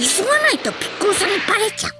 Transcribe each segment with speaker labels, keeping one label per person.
Speaker 1: 急がないとピッコロさんにバレちゃう。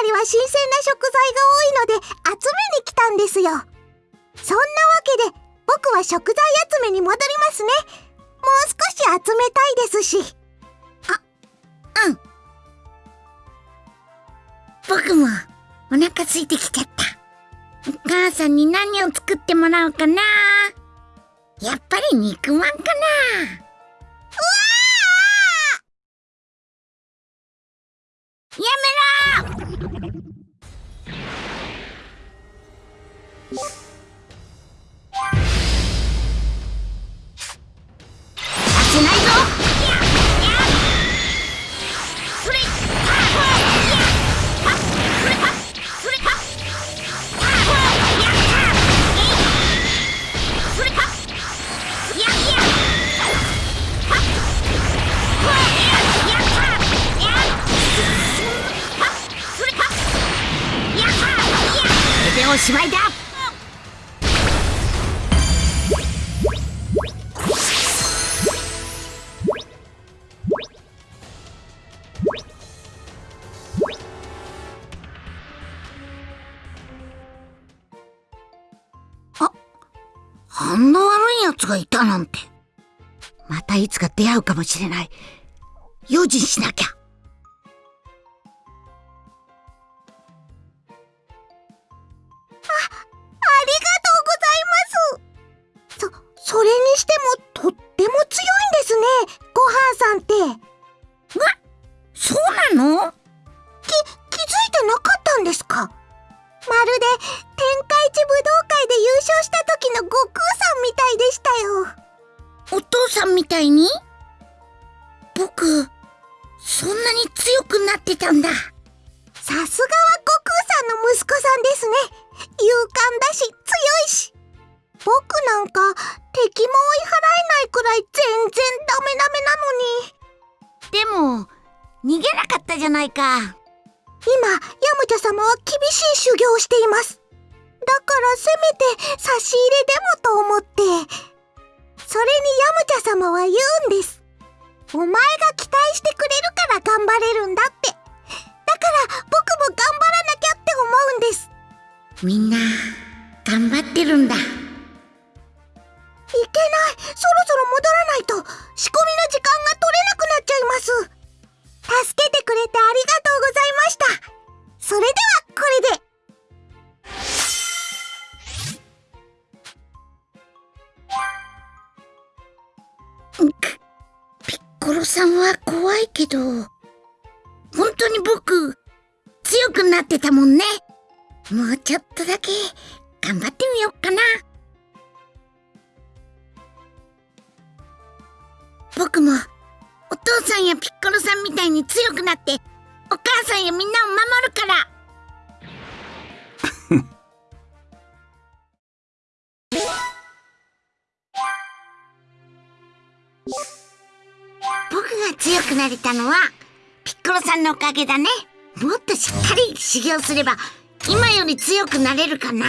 Speaker 2: たりは新鮮な食材が多いので集めに来たんですよ。そんなわけで僕は食材集めに戻りますね。もう少し集めたいですし。
Speaker 1: あうん。僕もお腹空いてきちゃった。お母さんに何を作ってもらおうかな。やっぱり肉まんかな。うわやめろおしまいだ。反応悪いやつがいたなんて。またいつか出会うかもしれない。用心しなきゃ。だ
Speaker 2: ね。も
Speaker 1: っ
Speaker 2: としっかり
Speaker 1: 修行すれば今より強くなれるかな。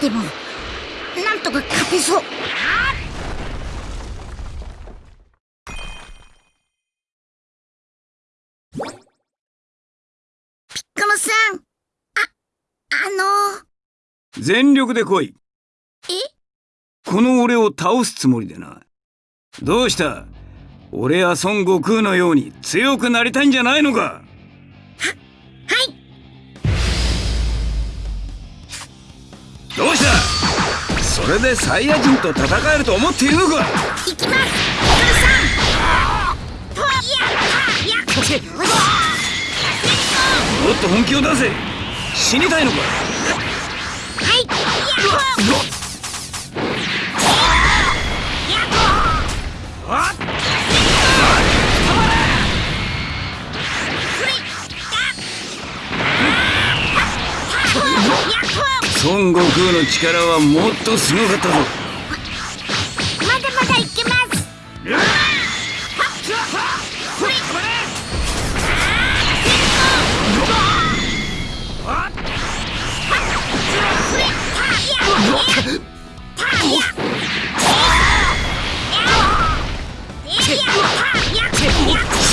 Speaker 1: でもなんとか勝てそう。ピッコロさん。ああの
Speaker 3: 全力で来い。
Speaker 1: え？
Speaker 3: この俺を倒すつもりでなどうした？俺や孫悟空のように強くなりたいんじゃないのか？どうした？それでサイヤ人と戦えると思っているのか？
Speaker 1: 行きます。さん。
Speaker 3: もっと本気を出せ。死にたいのか？
Speaker 1: はい。
Speaker 3: あ孫悟空の力はもっとすごかったぞ。
Speaker 1: まだまだいけます。
Speaker 3: そ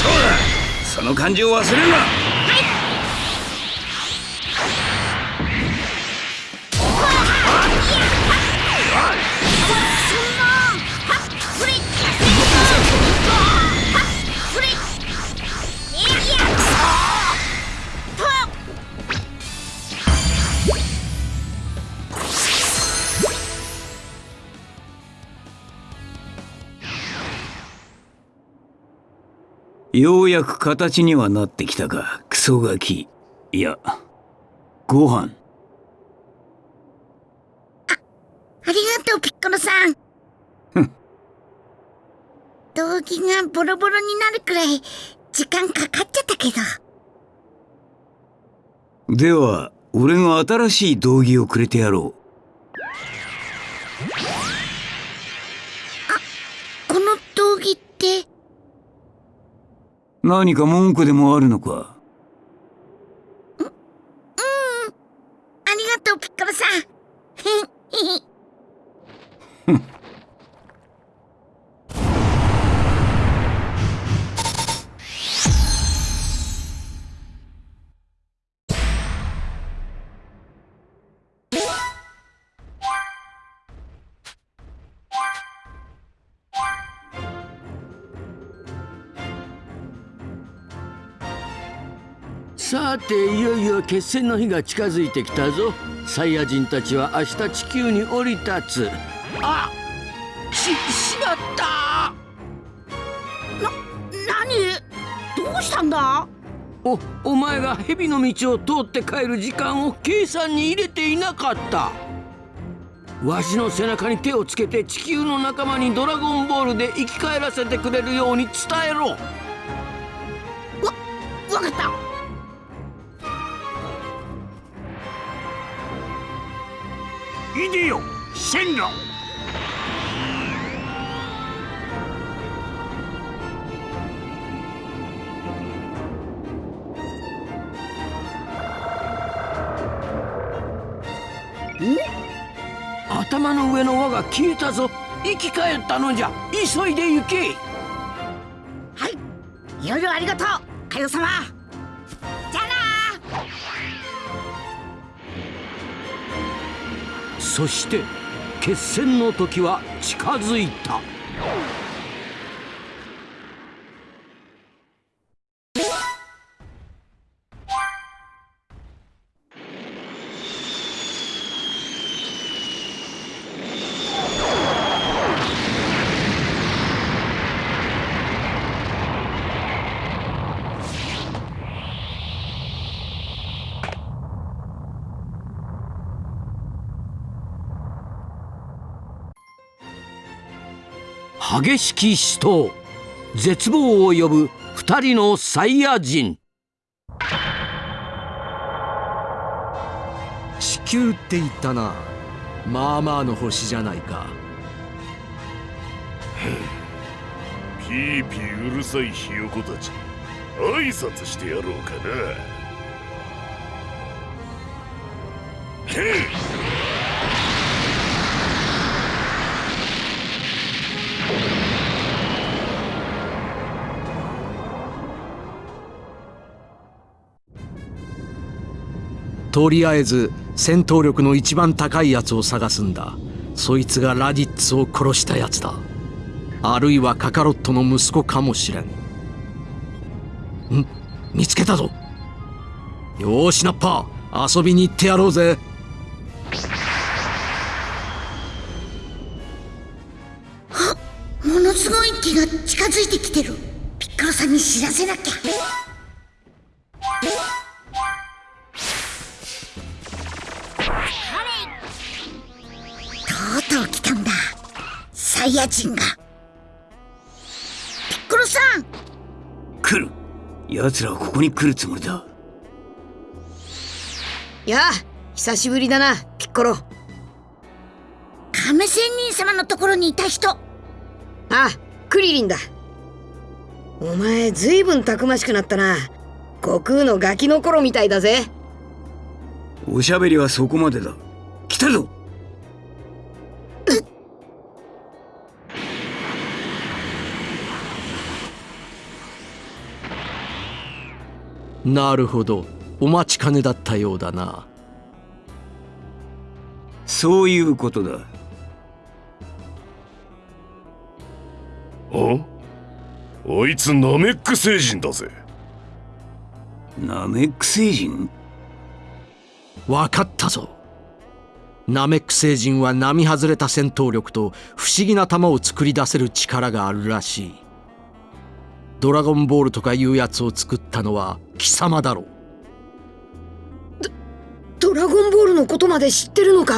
Speaker 3: うだ。その感じを忘れるなようやく形にはなってきたか。クソガキ。いやご飯。
Speaker 1: ありがとうピッコロさん。道着がボロボロになるくらい時間かかっちゃったけど。
Speaker 3: では俺が新しい道着をくれてやろ
Speaker 1: こ
Speaker 3: 何か文句でもあるのか？
Speaker 1: さ
Speaker 4: ていよいよ決戦の日が近づいてきたぞ。サイヤ人たちは明日地球に降り立つ。あししまった。
Speaker 1: 何？どうしたんだ？
Speaker 4: おお前が蛇の道を通って帰る時間を計算に入れていなかった。わしの背中に手をつけて地球の仲間にドラゴンボールで生き返らせてくれるように伝えろ。
Speaker 1: わかった
Speaker 3: い
Speaker 4: 頭の上の輪が消えたぞ。生き返ったのじゃ。急いで行け。
Speaker 1: はい。いろいろありがとう。カヨ様
Speaker 4: そして決戦の時は近づいた。激しき死闘。絶望を呼ぶ二人のサイヤ人。
Speaker 5: 地球って言ったな。まあまあの星じゃないか。
Speaker 6: ピーピーうるさいひよこたち。挨拶してやろうかな。け
Speaker 5: とりあえず戦闘力の一番高いやつを探すんだ。そいつがラディッツを殺したやつだ。あるいはカカロットの息子かもしれん。ん？見つけたぞ。よーしナッパー。遊びに行ってやろうぜ。
Speaker 1: あものすごい木が近づいてきてる。ピッコロさんに知らせなきゃ。とうサイヤ人が。ピッコロさん！
Speaker 3: 来る。奴らはここに来るつもりだ。
Speaker 7: やあ久しぶりだなピッコロ。
Speaker 1: 亀仙人様のところにいた人。
Speaker 7: あクリリンだ。お前ずいぶんたくましくなったな。悟空のガキの頃みたいだぜ。
Speaker 3: おしゃべりはそこまでだ。来たぞ
Speaker 5: なるほど。お待ちかねだったようだな。
Speaker 3: そういうことだ。
Speaker 6: ああいつナメック星人だぜ。
Speaker 3: ナメック星人？
Speaker 5: わかったぞ。ナメック星人は並外れた戦闘力と不思議な球を作り出せる力があるらしい。ドラゴンボールとかいうやつを作ったのは貴様だろう。
Speaker 7: ドラゴンボールのことまで知ってるのか？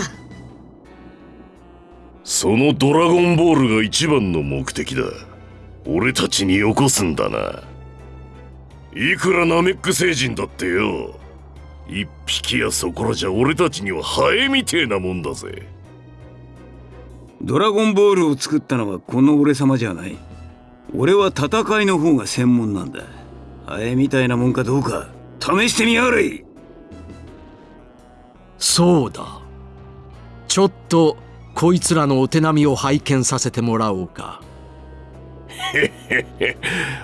Speaker 6: そのドラゴンボールが一番の目的だ。俺たちによこすんだな。いくらナメック星人だってよ。一匹やそこらじゃ俺たちにはハエみてえなもんだぜ。
Speaker 3: ドラゴンボールを作ったのはこの俺様じゃない。俺は戦いの方が専門なんだハエみたいなもんかどうか試してみやがれ。
Speaker 5: そうだ。ちょっとこいつらのお手並みを拝見させてもらおうか。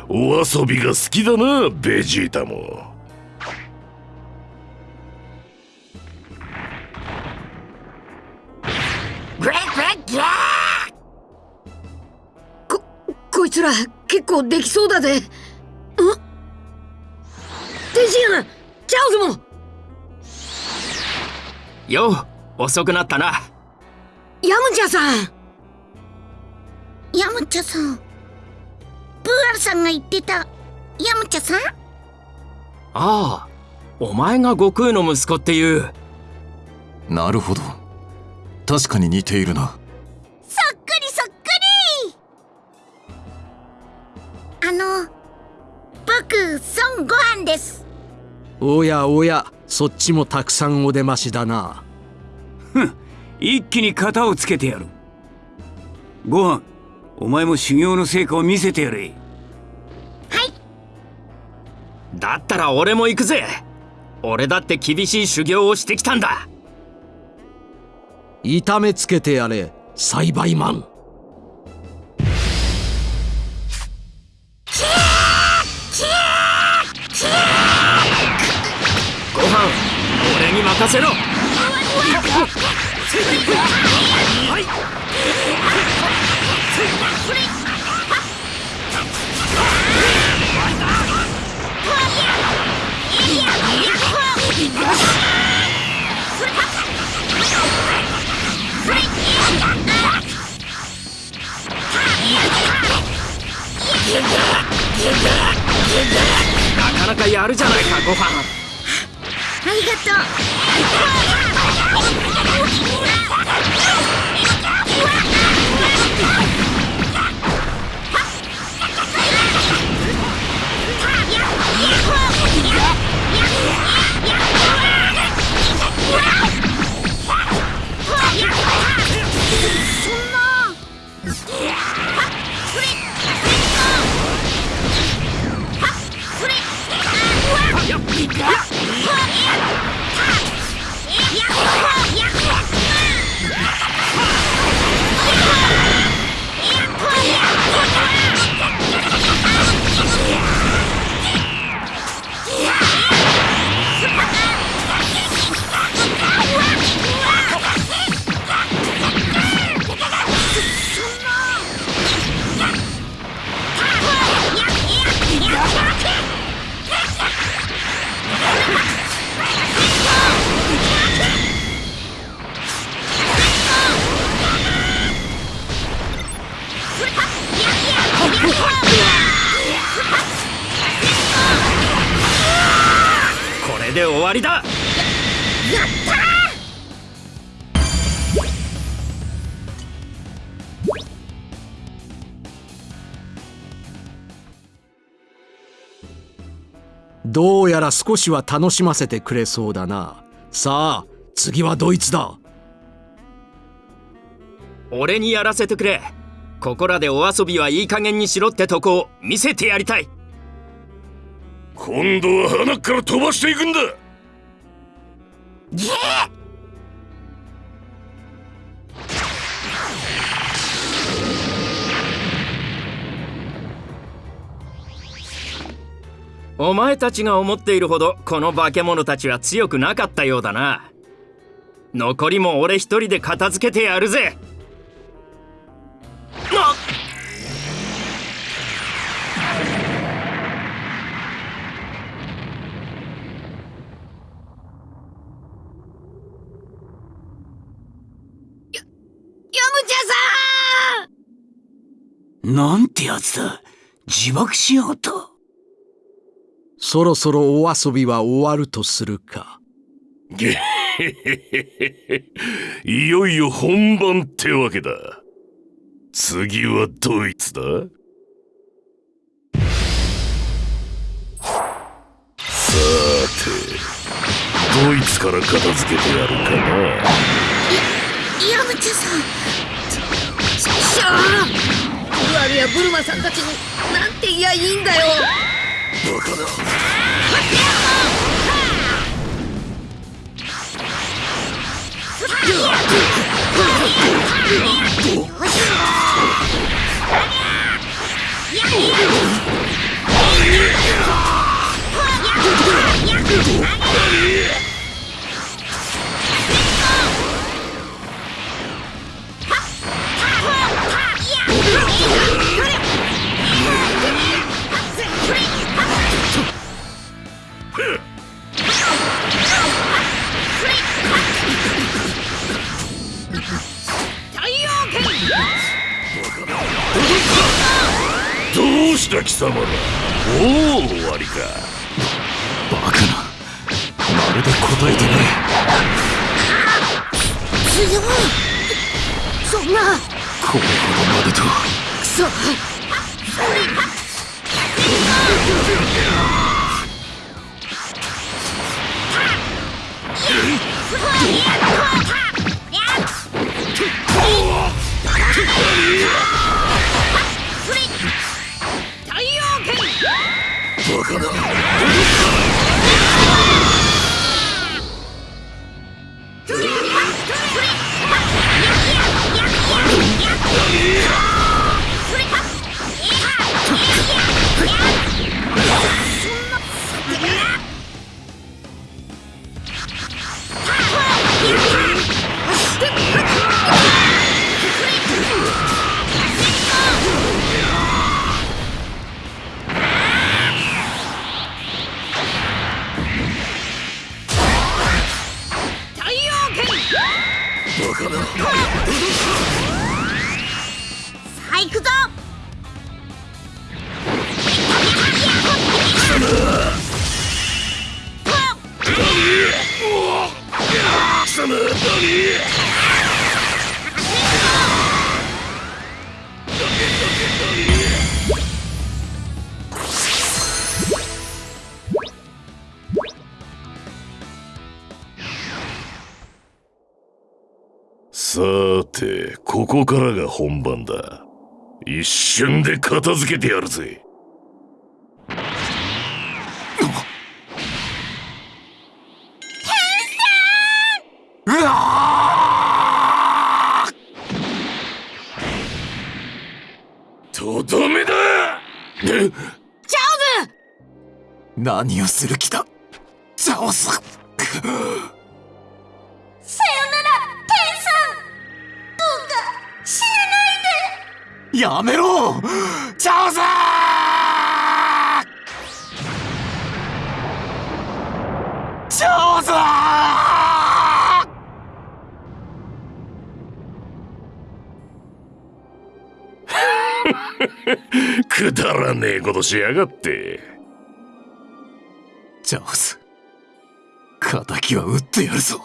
Speaker 6: お遊びが好きだなベジータも。
Speaker 7: ここいつら結構できそうだぜ。ん天津飯チャオズも。
Speaker 8: よう遅くなったな。
Speaker 7: ヤムチャさん。
Speaker 1: ヤムチャさん。プーアルさんが言ってた。ヤムチャさん？
Speaker 8: ああお前が悟空の息子っていう。
Speaker 9: なるほど。確かに似ているな。
Speaker 1: そっくりそっくり。あの僕孫悟飯です
Speaker 5: おやおやそっちもたくさんお出ましだな。
Speaker 3: 一気に型をつけてやる。ご飯お前も修行の成果を見せてやれ。
Speaker 8: だったら俺も行くぜ。俺だって厳しい修行をしてきたんだ。
Speaker 5: 痛めつけてやれ栽培マン
Speaker 8: 任せろ。なかなかやるじゃない。かご飯
Speaker 1: ありがとう。
Speaker 5: ら少しは楽しませてくれそうだな。さあ次はドイツだ。
Speaker 8: 俺にやらせてくれ。ここらでお遊びはいい加減にしろってとこを見せてやりたい。
Speaker 6: 今度は鼻から飛ばしていくんだ
Speaker 8: お前たちが思っているほどこの化け物たちは強くなかったようだな。残りも俺一人で片付けてやるぜ。なっ。
Speaker 3: なんてやつだ。自爆しやがった
Speaker 5: そろそろお遊びは終わるとするか。
Speaker 6: いよいよ本番ってわけだ。次はドイツだ。さてドイツから片付けてやるかな。
Speaker 1: ヤムチャさん。しょうブアルやブルマさんたちになんて言やいいんだよ
Speaker 6: バどうした貴様ら。おお終わりか。
Speaker 9: バカな。まるで答えてない。
Speaker 1: 強い。そんな。
Speaker 9: これほどまでと。
Speaker 1: クソ太陽
Speaker 6: バカだ一瞬で片付けてやるぜ。とどめだ！
Speaker 1: チャオズ！
Speaker 9: 何をする気だ？チャオスやめろ!チャオスチャオス
Speaker 6: くだらねえことしやがって。
Speaker 9: チャオス敵は撃ってやるぞ。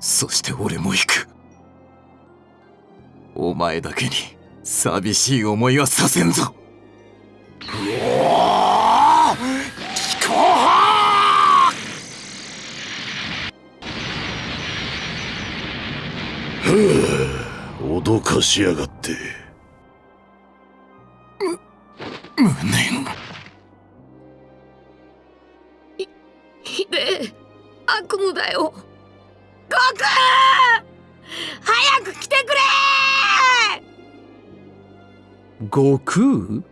Speaker 9: そして俺も行く。お前だけに寂しい思いはさせんぞ。
Speaker 6: 脅かしやがって。
Speaker 9: 無念。
Speaker 7: ひでえ。悪夢だよ悟空？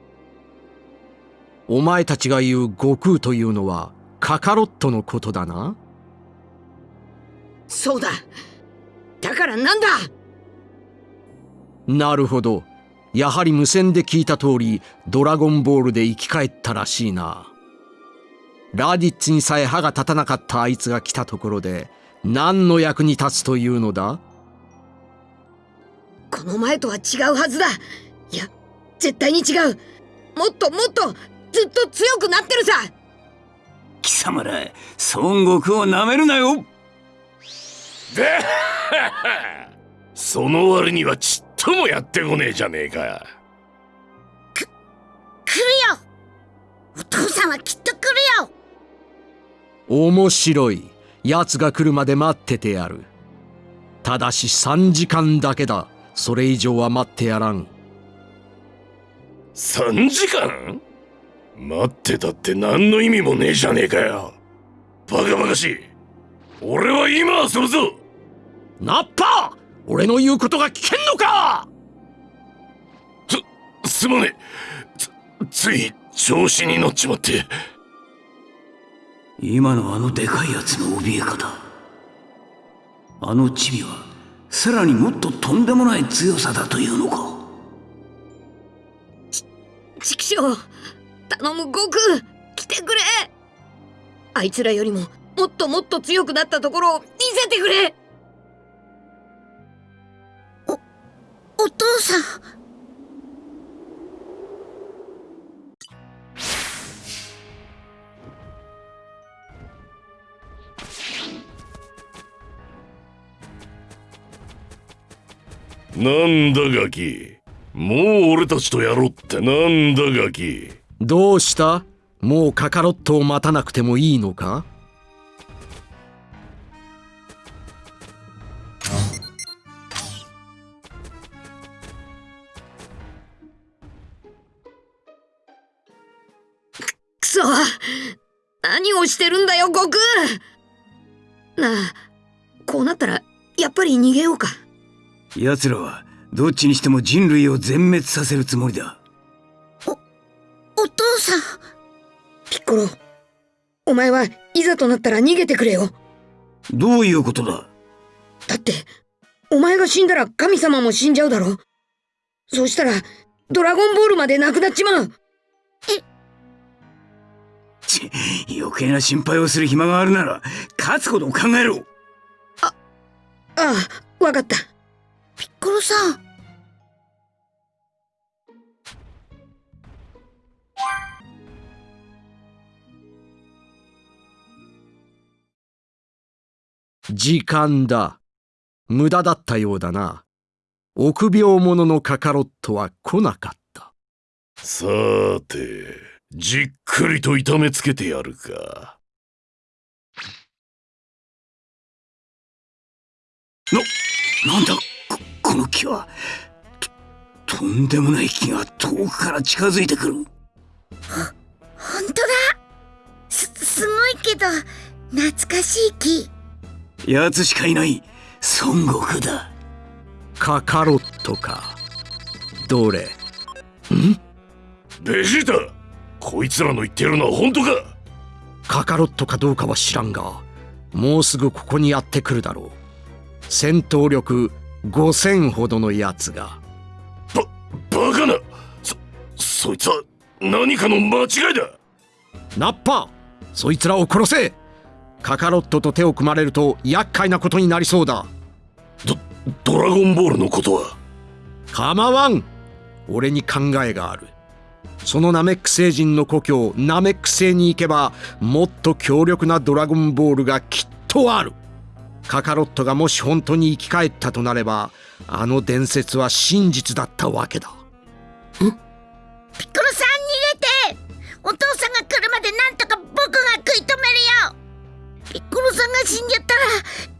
Speaker 5: お前たちが言う悟空というのはカカロットのことだな。
Speaker 7: そうだ。だからなんだ？
Speaker 5: なるほど。やはり無線で聞いた通りドラゴンボールで生き返ったらしいな。ラディッツにさえ歯が立たなかったあいつが来たところで何の役に立つというのだ？
Speaker 7: この前とは違うはずだ。いや絶対に違う。もっともっとずっと強くなってるさ。
Speaker 3: 貴様ら孫悟空をなめるなよ。
Speaker 6: で その割にはちっともやってこねえじゃねえか。
Speaker 1: 来るよ。お父さんはきっと来るよ。
Speaker 5: 面白い奴が来るまで待っててやる。ただし3時間だけだ。それ以上は待ってやらん
Speaker 6: 3時間？待ってたって何の意味もねえじゃねえかよ。バカバカしい。俺は今遊ぶぞ。
Speaker 5: ナッパ俺の言うことが聞けんのか！
Speaker 6: すすまねえ。つつい調子に乗っちまって。
Speaker 3: 今のあのでかいやつの怯え方。あのチビはさらにもっととんでもない強さだというのか
Speaker 7: 畜生頼む悟空来てくれ。あいつらよりももっともっと強くなったところを見せてくれ。
Speaker 1: お父さん。
Speaker 6: なんだガキもう俺たちとやろうってなんだガキ。
Speaker 5: どうした？もうカカロットを待たなくてもいいのか？
Speaker 7: くそ。何をしてるんだよ悟空。なあこうなったらやっぱり逃げようか。
Speaker 3: 奴らはどっちにしても人類を全滅させるつもりだ。
Speaker 1: お父さん。
Speaker 7: ピッコロお前はいざとなったら逃げてくれよ。
Speaker 3: どういうことだ？
Speaker 7: だってお前が死んだら神様も死んじゃうだろ。そうしたらドラゴンボールまでなくなっちまう。
Speaker 3: ち余計な心配をする暇があるなら勝つことを考えろ。
Speaker 7: ああわかった
Speaker 1: ピッコロさん
Speaker 5: 時間だ。無駄だったようだな。臆病者のカカロットは来なかった。
Speaker 6: さーてじっくりと痛めつけてやるか。
Speaker 3: なんだ？ここの木はととんでもない木が遠くから近づいてくる。
Speaker 1: ほんとだ。すすごいけど懐かしい木
Speaker 3: 奴しかいない孫悟空だ。
Speaker 5: カカロットか。どれ？
Speaker 6: ベジータこいつらの言ってるのは本当か？
Speaker 5: カカロットかどうかは知らんがもうすぐここにやってくるだろう。戦闘力5000ほどのやつが。
Speaker 6: バカな。そそいつは何かの間違いだ。
Speaker 5: ナッパそいつらを殺せ。カカロットと手を組まれると厄介なことになりそうだ。
Speaker 6: ドドラゴンボールのことは？
Speaker 5: 構わん。俺に考えがある。そのナメック星人の故郷ナメック星に行けばもっと強力なドラゴンボールがきっとあるカカロットがもし本当に生き返ったとなればあの伝説は真実だったわけだ。
Speaker 1: ピッコロさん逃げてお父さんが来るまでなんとか僕が食い止めるよ。ピッコロさんが死んじゃったら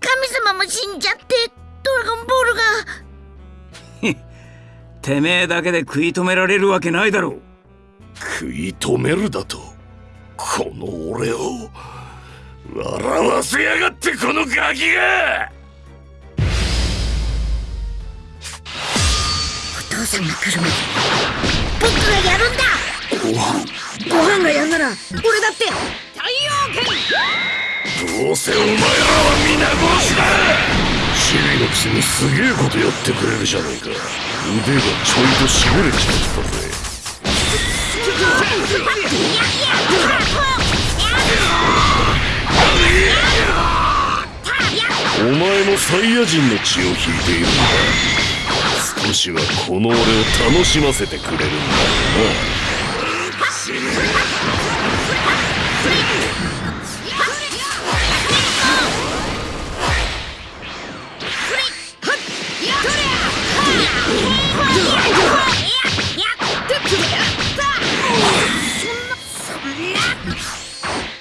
Speaker 1: 神様も死んじゃってドラゴンボールが。
Speaker 3: てめえだけで食い止められるわけないだろう。
Speaker 6: 食い止めるだとこの俺を笑わせやがってこのガキが！
Speaker 1: お父さんが来るまで僕がやるんだ！
Speaker 3: ご飯。
Speaker 7: ご飯がやんなら俺だって太陽剣
Speaker 6: どうせお前らは皆殺しだ！チビのくせにすげえことやってくれるじゃないか。腕がちょいとしびれちまったぜもサイヤ人の血を引いているのか少しはこの俺を楽しませてくれるんだよな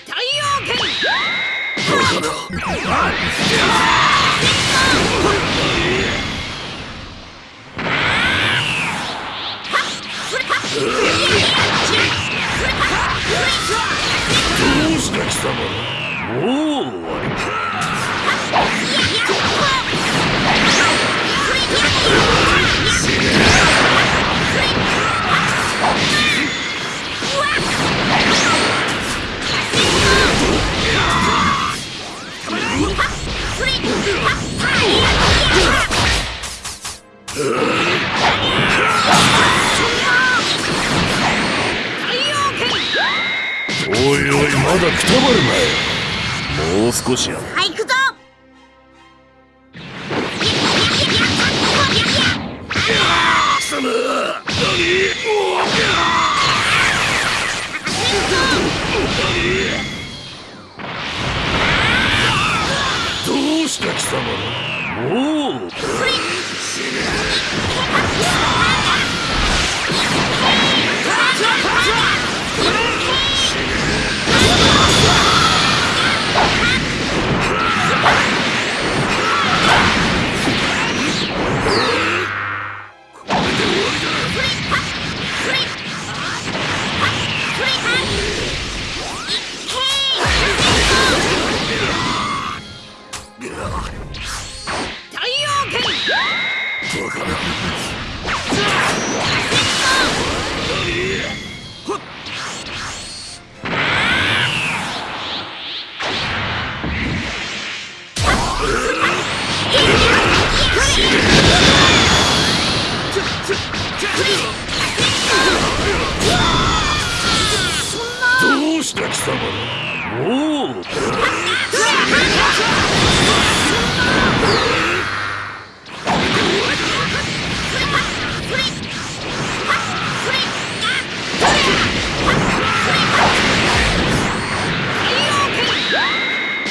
Speaker 7: 太陽剣
Speaker 6: どうした貴様もう終 たばるなよもう少しや。
Speaker 1: はい行くぞ。
Speaker 6: 貴様。どうした貴様。もう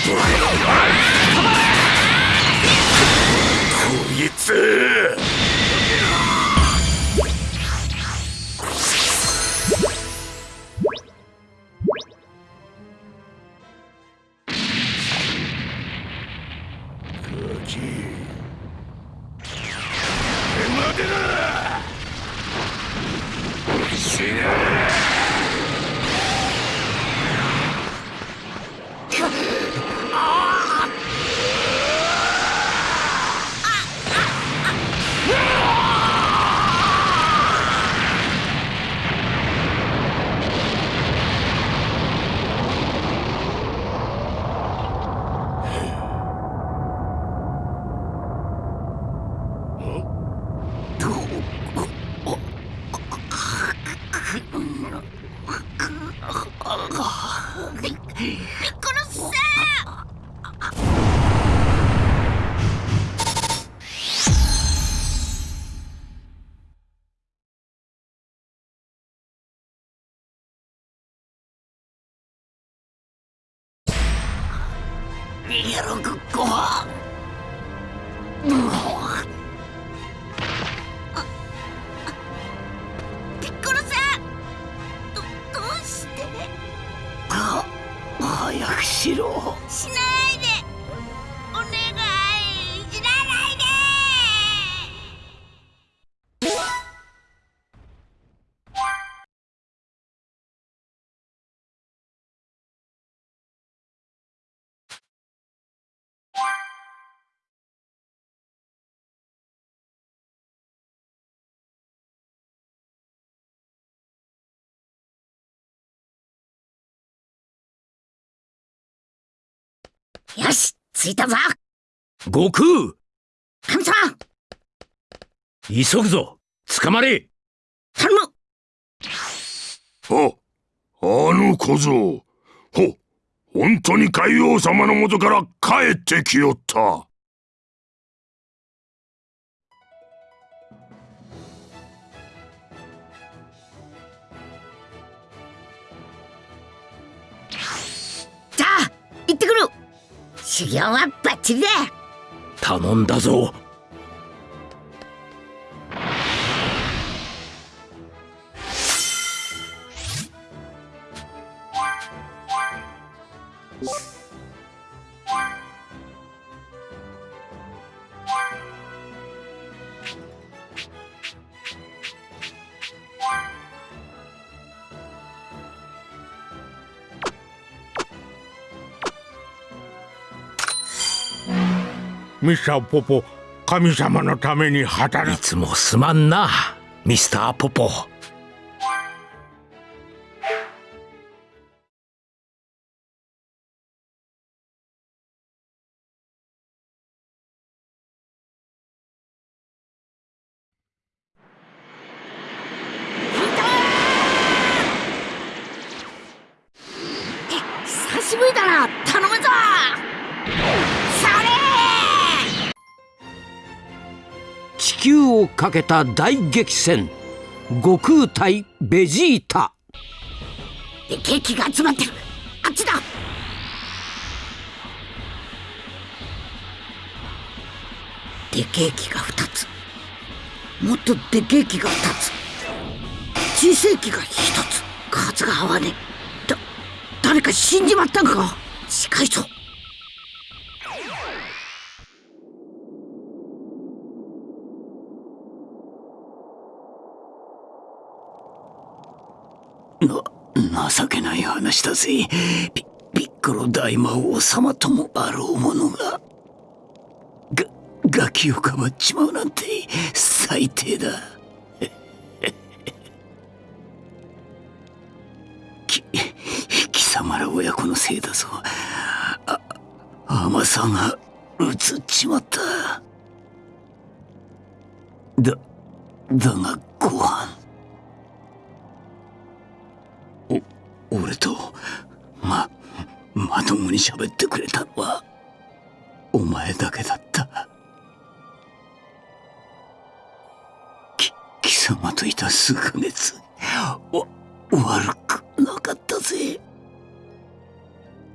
Speaker 6: こいつ。
Speaker 3: 逃げろご飯
Speaker 1: ピよし着いたぞ。
Speaker 4: 悟空。
Speaker 1: 神様。
Speaker 4: 急ぐぞ。捕まれ。
Speaker 1: 頼む。
Speaker 6: あ、あの小僧。ほ、本当に海王様の元から帰ってきよった。
Speaker 1: 修行はバッチリだ。
Speaker 4: 頼んだぞ。
Speaker 10: ミスターポポ神様のために働く。
Speaker 4: いつもすまんなミスターポポ。かけた大激戦。悟空対ベジータ。
Speaker 1: でケーキが集まってる。あっちだ。でけえ木が2つ。もっとでけえ木が2つ。小さい木が1つ。数が合わねえ。だ誰か死んじまったんか。近いぞ
Speaker 3: な情けない話だぜ。ピピッコロ大魔王様ともあろうものが。がガキをかばっちまうなんて最低だ。き貴様ら親子のせいだぞ。あ甘さがうつっちまった。だだがご飯。俺とままともに喋ってくれたのはお前だけだった。き貴様といた数ヶ月わ悪くなかったぜ。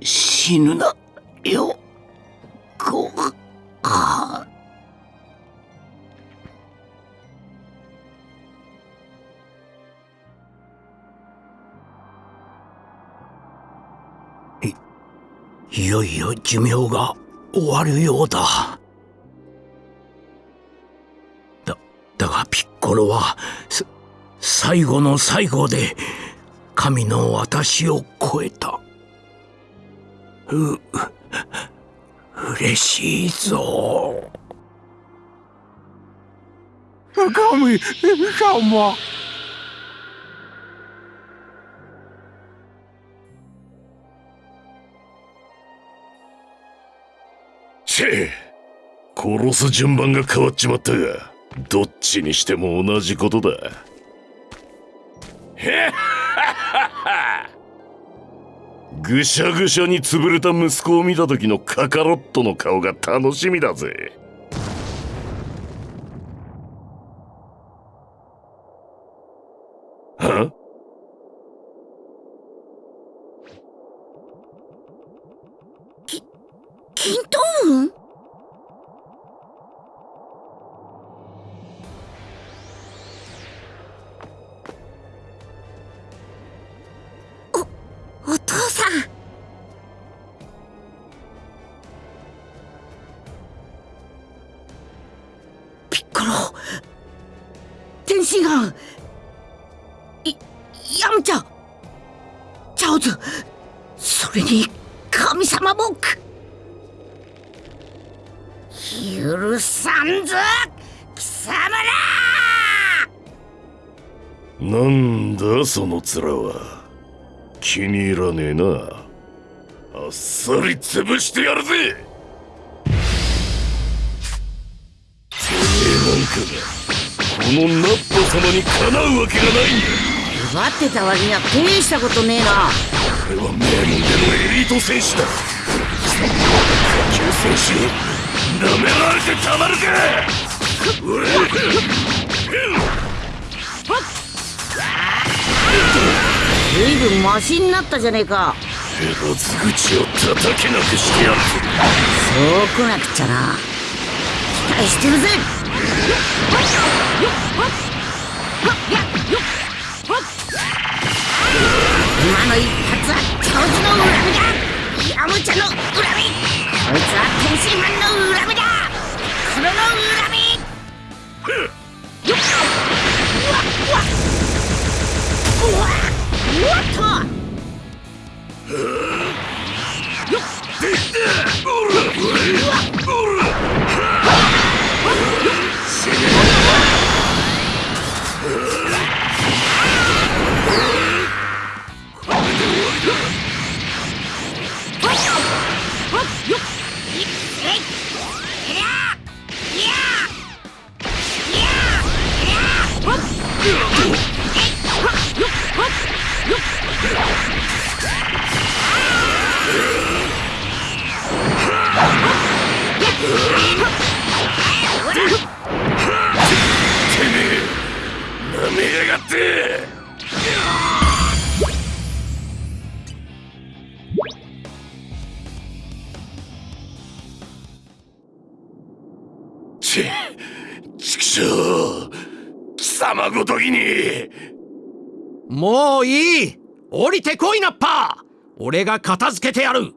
Speaker 3: 死ぬなよご飯
Speaker 4: いよいよ寿命が終わるようだ。だだがピッコロは最後の最後で神の私を超えた。う嬉しいぞ。
Speaker 10: 神様。
Speaker 6: せ殺す順番が変わっちまったがどっちにしても同じことだ。ぐしゃぐしゃに潰れた息子を見た時のカカロットの顔が楽しみだぜ
Speaker 1: ヤムチャチャオズそれに神様もく。許さんぞ貴様ら。
Speaker 6: なんだその面は。気に入らねえな。あっさり潰してやるぜ。てめえなんか。がこのナッパ様にかなうわけがない。んだ
Speaker 1: 奪ってた割には大したことねえな。
Speaker 6: 俺は名門でのエリート選手だ。下級選手に舐められてたまるか。
Speaker 1: 随分マシになったじゃねえか。
Speaker 6: ヘラズ口を叩けなくしてやる。
Speaker 1: そうこなくちゃな。期待してるぜの一発は長寿の恨みだ。ヤムチャの恨みこいつは天津飯の恨みだ黒の恨みふよっうわうわうわうわっとよっ
Speaker 6: 舐め
Speaker 5: 降りてこいナッパー俺が片付けてやる！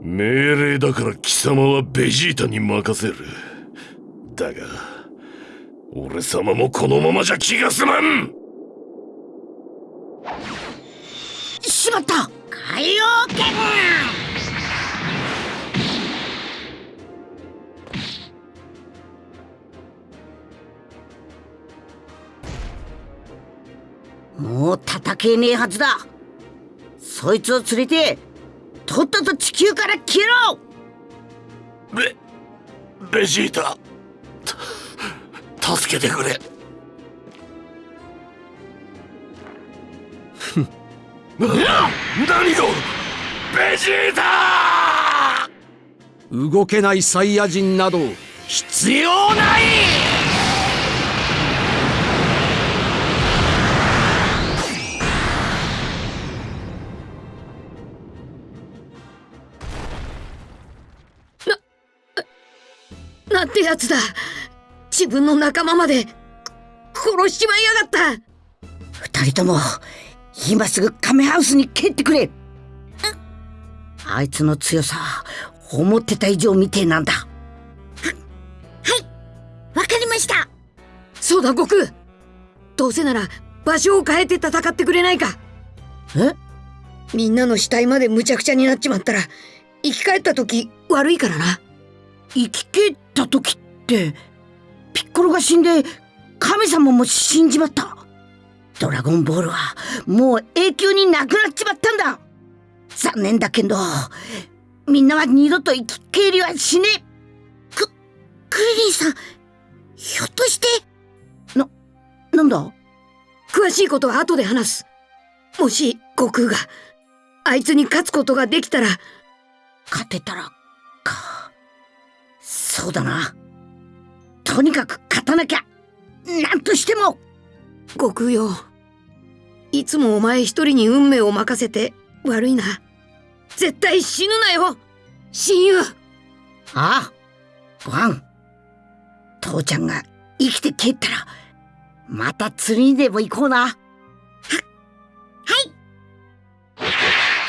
Speaker 6: 命令だから貴様はベジータに任せる。だが俺様もこのままじゃ気が済まん！
Speaker 1: しまった！海洋けねえはずだ。そいつを連れてとっとと地球から消えろ。
Speaker 6: ベベジータ。た助けてくれ。な何がベジータ！
Speaker 5: 動けないサイヤ人など必要ない
Speaker 7: なんてやつだ。自分の仲間までく殺しちまいやがった。
Speaker 1: 二人とも今すぐカメハウスに帰ってくれ。あいつの強さ思ってた以上みてえなんだ。
Speaker 2: わかりました。
Speaker 7: そうだ悟空。どうせなら場所を変えて戦ってくれないか。
Speaker 1: え？
Speaker 7: みんなの死体までむちゃくちゃになっちまったら生き返った時悪いからな。
Speaker 1: 生き返った時ってピッコロが死んで神様も死んじまった。ドラゴンボールはもう永久になくなっちまったんだ。残念だけどみんなは二度と生き返りはしねえ。
Speaker 2: クリリンさんひょっとして
Speaker 1: ななんだ？
Speaker 7: 詳しいことは後で話す。もし悟空があいつに勝つことができたら。
Speaker 1: 勝てたらかそうだな。とにかく勝たなきゃ。なんとしても。
Speaker 7: 悟空よいつもお前一人に運命を任せて悪いな。絶対死ぬなよ。親友。
Speaker 1: ああ。ワン父ちゃんが生きて帰ったらまた釣りにでも行こうな。は
Speaker 2: は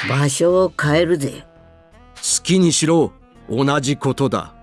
Speaker 2: い。
Speaker 1: 場所を変えるぜ。
Speaker 5: 好きにしろ。同じことだ